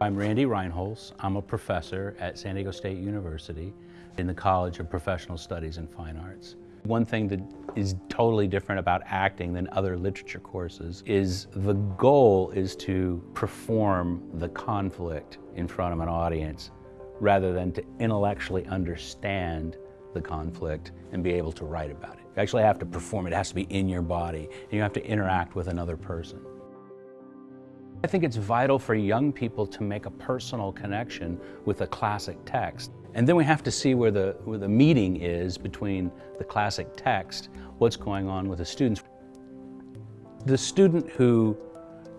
I'm Randy Reinholz. I'm a professor at San Diego State University in the College of Professional Studies and Fine Arts. One thing that is totally different about acting than other literature courses is the goal is to perform the conflict in front of an audience rather than to intellectually understand the conflict and be able to write about it. You actually have to perform it. It has to be in your body and you have to interact with another person. I think it's vital for young people to make a personal connection with a classic text. And then we have to see where the, where the meeting is between the classic text, what's going on with the students. The student who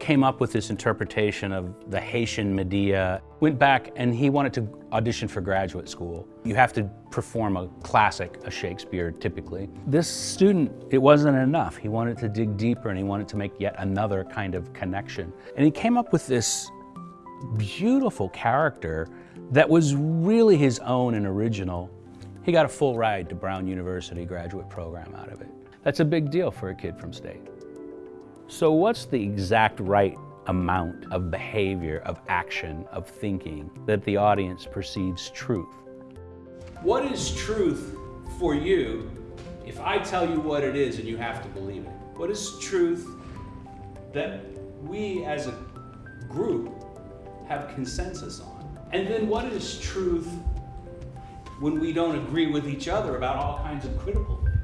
came up with this interpretation of the Haitian Medea, went back and he wanted to audition for graduate school. You have to perform a classic, a Shakespeare typically. This student, it wasn't enough. He wanted to dig deeper and he wanted to make yet another kind of connection. And he came up with this beautiful character that was really his own and original. He got a full ride to Brown University graduate program out of it. That's a big deal for a kid from state. So what's the exact right amount of behavior, of action, of thinking that the audience perceives truth? What is truth for you if I tell you what it is and you have to believe it? What is truth that we as a group have consensus on? And then what is truth when we don't agree with each other about all kinds of critical things?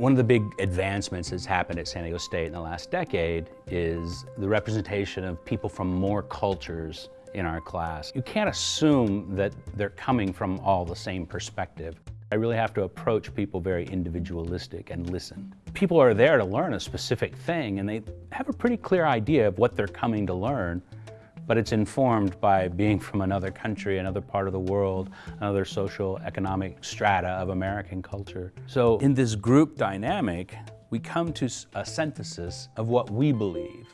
One of the big advancements that's happened at San Diego State in the last decade is the representation of people from more cultures in our class. You can't assume that they're coming from all the same perspective. I really have to approach people very individualistic and listen. People are there to learn a specific thing and they have a pretty clear idea of what they're coming to learn but it's informed by being from another country, another part of the world, another social economic strata of American culture. So in this group dynamic, we come to a synthesis of what we believe.